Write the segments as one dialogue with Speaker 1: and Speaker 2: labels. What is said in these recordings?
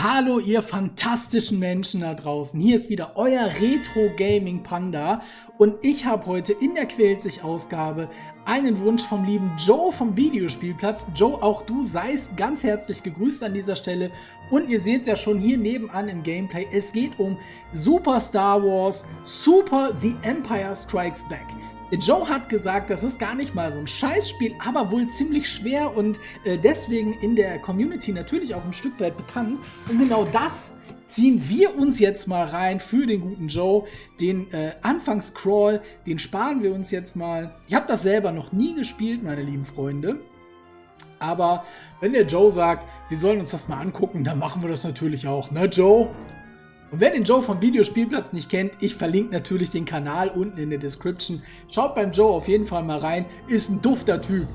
Speaker 1: Hallo ihr fantastischen Menschen da draußen, hier ist wieder euer Retro Gaming Panda und ich habe heute in der Quält sich Ausgabe einen Wunsch vom lieben Joe vom Videospielplatz. Joe, auch du seist ganz herzlich gegrüßt an dieser Stelle und ihr seht es ja schon hier nebenan im Gameplay, es geht um Super Star Wars Super The Empire Strikes Back. Joe hat gesagt, das ist gar nicht mal so ein Scheißspiel, aber wohl ziemlich schwer und äh, deswegen in der Community natürlich auch ein Stück weit bekannt. Und genau das ziehen wir uns jetzt mal rein für den guten Joe. Den äh, Anfangscrawl, den sparen wir uns jetzt mal. Ich habe das selber noch nie gespielt, meine lieben Freunde. Aber wenn der Joe sagt, wir sollen uns das mal angucken, dann machen wir das natürlich auch. Ne, Joe? Und wer den Joe vom Videospielplatz nicht kennt, ich verlinke natürlich den Kanal unten in der Description. Schaut beim Joe auf jeden Fall mal rein, ist ein dufter Typ.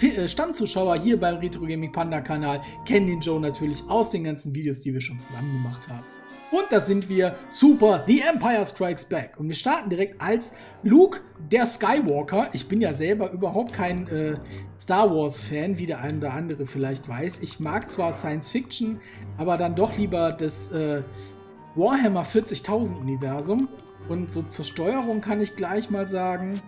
Speaker 1: Äh, Stammzuschauer hier beim Retro Gaming Panda Kanal kennen den Joe natürlich aus den ganzen Videos, die wir schon zusammen gemacht haben. Und da sind wir, super, The Empire Strikes Back. Und wir starten direkt als Luke, der Skywalker. Ich bin ja selber überhaupt kein äh, Star Wars Fan, wie der eine oder andere vielleicht weiß. Ich mag zwar Science Fiction, aber dann doch lieber das äh, Warhammer 40.000 Universum. Und so zur Steuerung kann ich gleich mal sagen,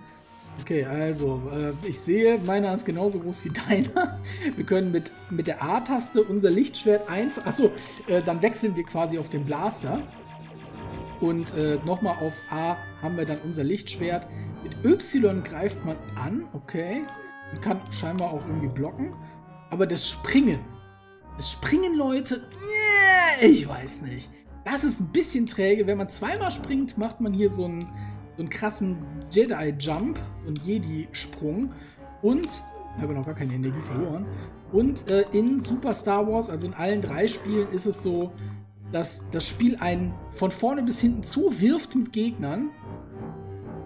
Speaker 1: okay, also äh, ich sehe, meiner ist genauso groß wie deiner. Wir können mit, mit der A-Taste unser Lichtschwert einfach, achso, äh, dann wechseln wir quasi auf den Blaster. Und äh, nochmal auf A haben wir dann unser Lichtschwert. Mit Y greift man an, okay. Man kann scheinbar auch irgendwie blocken. Aber das Springen, das Springen, Leute, yeah, ich weiß nicht. Das ist ein bisschen träge. Wenn man zweimal springt, macht man hier so einen, so einen krassen Jedi-Jump, so einen Jedi-Sprung. Und, ich habe noch gar keine Energie verloren. Und äh, in Super Star Wars, also in allen drei Spielen, ist es so, dass das Spiel einen von vorne bis hinten zuwirft mit Gegnern.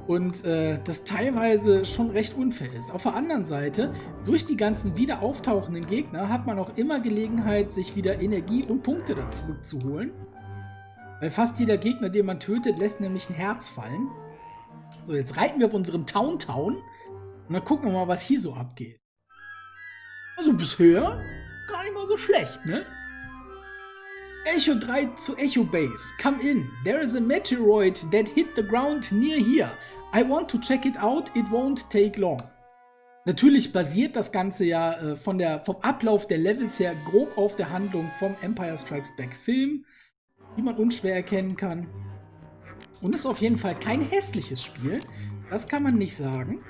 Speaker 1: Und äh, das teilweise schon recht unfair ist. Auf der anderen Seite, durch die ganzen wieder auftauchenden Gegner hat man auch immer Gelegenheit, sich wieder Energie und Punkte dazu zu holen. Weil fast jeder Gegner, den man tötet, lässt nämlich ein Herz fallen. So, jetzt reiten wir auf unserem Town Town. Und dann gucken wir mal, was hier so abgeht. Also bisher gar nicht mal so schlecht, ne? Echo 3 zu Echo Base. Come in. There is a meteoroid that hit the ground near here. I want to check it out. It won't take long. Natürlich basiert das Ganze ja äh, von der, vom Ablauf der Levels her grob auf der Handlung vom Empire Strikes Back Film die man unschwer erkennen kann. Und es ist auf jeden Fall kein hässliches Spiel. Das kann man nicht sagen.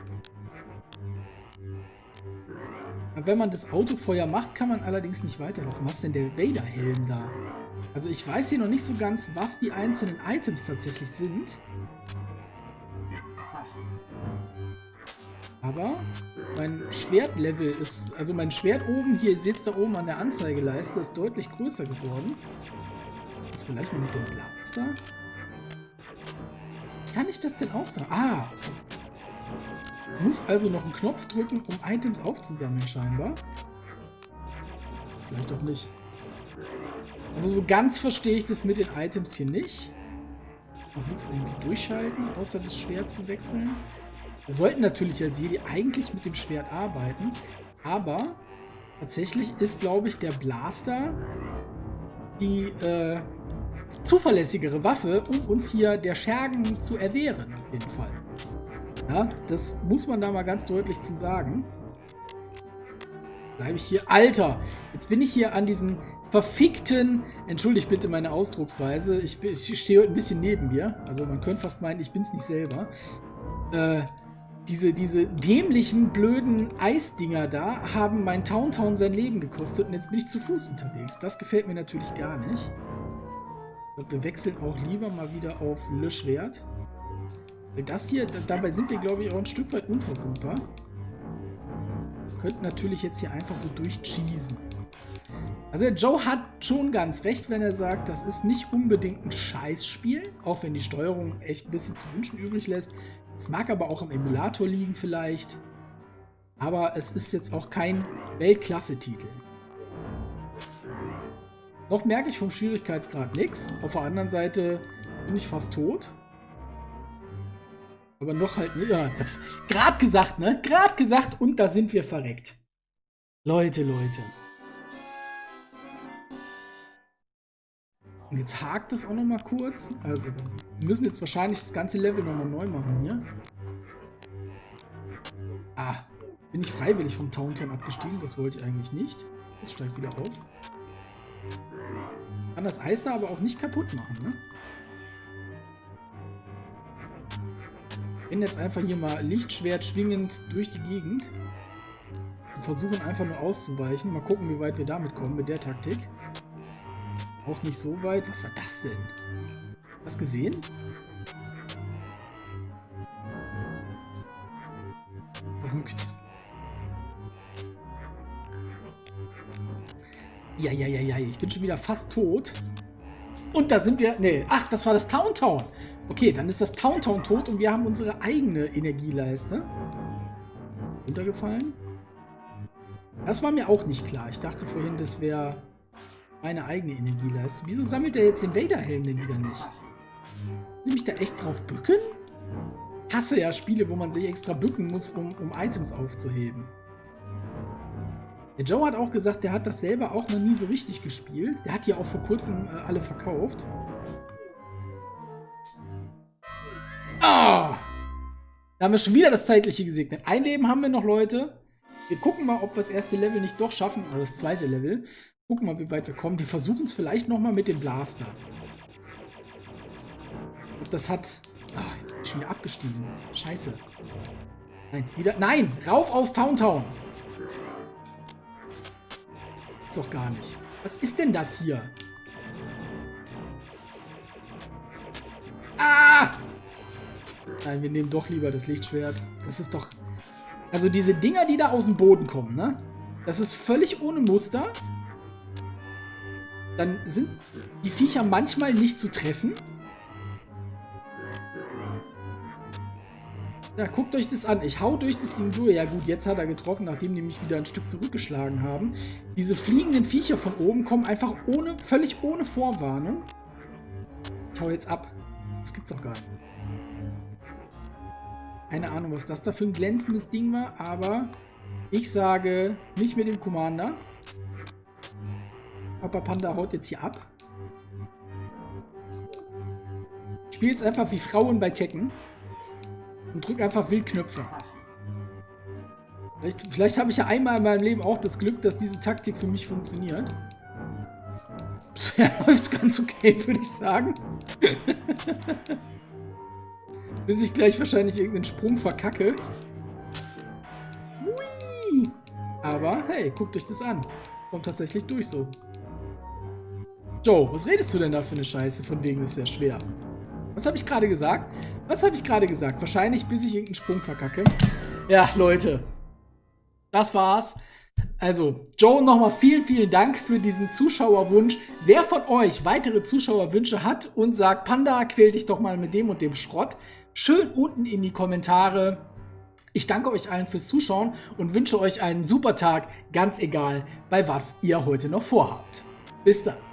Speaker 1: wenn man das Autofeuer macht, kann man allerdings nicht weiterlaufen. Was ist denn der Vader-Helm da? Also ich weiß hier noch nicht so ganz, was die einzelnen Items tatsächlich sind. Aber mein Schwertlevel ist, also mein Schwert oben, hier, ihr seht es da oben an der Anzeigeleiste, ist deutlich größer geworden vielleicht mal mit dem Blaster? Kann ich das denn auch sagen? Ah! Muss also noch einen Knopf drücken, um Items aufzusammeln, scheinbar. Vielleicht auch nicht. Also so ganz verstehe ich das mit den Items hier nicht. Noch nichts irgendwie durchschalten, außer das Schwert zu wechseln. Wir sollten natürlich als Jedi eigentlich mit dem Schwert arbeiten, aber tatsächlich ist, glaube ich, der Blaster die äh, zuverlässigere Waffe, um uns hier der Schergen zu erwehren, auf jeden Fall. Ja, das muss man da mal ganz deutlich zu sagen. Bleibe ich hier. Alter, jetzt bin ich hier an diesen verfickten, entschuldigt bitte meine Ausdrucksweise, ich, ich stehe heute ein bisschen neben mir, also man könnte fast meinen, ich bin es nicht selber. Äh, diese, diese dämlichen, blöden Eisdinger da haben mein Towntown sein Leben gekostet und jetzt bin ich zu Fuß unterwegs. Das gefällt mir natürlich gar nicht. Wir wechseln auch lieber mal wieder auf Löschwert. Das hier, dabei sind wir, glaube ich, auch ein Stück weit unverwundbar. Könnten natürlich jetzt hier einfach so durchcheesen. Also der Joe hat schon ganz recht, wenn er sagt, das ist nicht unbedingt ein Scheißspiel, auch wenn die Steuerung echt ein bisschen zu wünschen übrig lässt. Es mag aber auch am Emulator liegen vielleicht. Aber es ist jetzt auch kein Weltklasse-Titel. Noch merke ich vom Schwierigkeitsgrad nichts. Auf der anderen Seite bin ich fast tot. Aber noch halt, ja, gerade gesagt, ne? Gerade gesagt und da sind wir verreckt. Leute, Leute. Und jetzt hakt es auch noch mal kurz. Also, wir müssen jetzt wahrscheinlich das ganze Level nochmal neu machen hier. Ah, bin ich freiwillig vom Taunton abgestiegen? Das wollte ich eigentlich nicht. Das steigt wieder auf. Kann das Eis da aber auch nicht kaputt machen, ne? Rennen jetzt einfach hier mal Lichtschwert schwingend durch die Gegend. Und versuchen einfach nur auszuweichen. Mal gucken, wie weit wir damit kommen mit der Taktik. Auch nicht so weit. Was war das denn? Hast gesehen? Ja, ja, ja, ja, ich bin schon wieder fast tot. Und da sind wir... Nee, ach, das war das Town Town. Okay, dann ist das Town Town tot und wir haben unsere eigene Energieleiste. Runtergefallen? Das war mir auch nicht klar. Ich dachte vorhin, das wäre meine eigene Energieleiste. Wieso sammelt er jetzt den Vader-Helm denn wieder nicht? Sie mich da echt drauf bücken? Hasse ja Spiele, wo man sich extra bücken muss, um, um Items aufzuheben. Der Joe hat auch gesagt, der hat das selber auch noch nie so richtig gespielt. Der hat hier auch vor kurzem äh, alle verkauft. Ah! Da haben wir schon wieder das Zeitliche gesegnet. Ein Leben haben wir noch, Leute. Wir gucken mal, ob wir das erste Level nicht doch schaffen. Oder das zweite Level. Gucken mal, wie weit wir kommen. Wir versuchen es vielleicht nochmal mit dem Blaster. Und das hat... Ach, jetzt bin ich schon wieder abgestiegen. Scheiße. Nein, wieder... Nein! Rauf aus Town Town! Ist doch gar nicht. Was ist denn das hier? Ah! Nein, wir nehmen doch lieber das Lichtschwert. Das ist doch... Also diese Dinger, die da aus dem Boden kommen, ne? Das ist völlig ohne Muster. Dann sind die Viecher manchmal nicht zu treffen. Ja, guckt euch das an. Ich hau durch das Ding durch. Ja gut, jetzt hat er getroffen, nachdem die mich wieder ein Stück zurückgeschlagen haben. Diese fliegenden Viecher von oben kommen einfach ohne, völlig ohne Vorwarnung. Ich hau jetzt ab. Das gibt's doch gar nicht. Keine Ahnung, was das da für ein glänzendes Ding war, aber ich sage nicht mit dem Commander. Papa Panda haut jetzt hier ab. Spielt's einfach wie Frauen bei Tekken. Und drück einfach wild Knöpfe. Vielleicht, vielleicht habe ich ja einmal in meinem Leben auch das Glück, dass diese Taktik für mich funktioniert. Bisher läuft es ganz okay, würde ich sagen. Bis ich gleich wahrscheinlich irgendeinen Sprung verkacke. Hui! Aber hey, guckt euch das an. Kommt tatsächlich durch so. Joe, was redest du denn da für eine Scheiße? Von wegen ist ja schwer. Was habe ich gerade gesagt? Was habe ich gerade gesagt? Wahrscheinlich, bis ich irgendeinen Sprung verkacke. Ja, Leute. Das war's. Also, Joe, nochmal vielen, vielen Dank für diesen Zuschauerwunsch. Wer von euch weitere Zuschauerwünsche hat und sagt, Panda, quäl dich doch mal mit dem und dem Schrott, schön unten in die Kommentare. Ich danke euch allen fürs Zuschauen und wünsche euch einen super Tag, ganz egal, bei was ihr heute noch vorhabt. Bis dann.